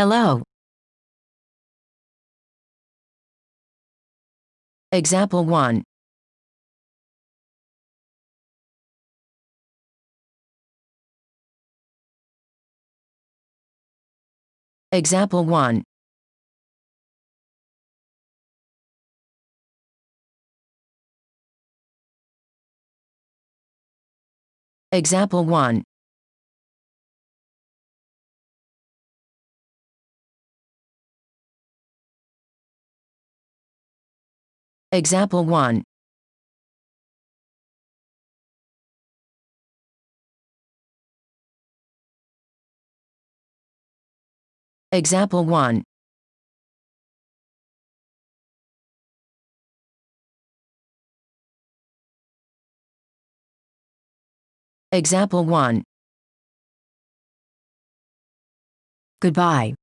Hello. Example 1. Example 1. Example 1. Example 1. Example 1. Example 1. Goodbye.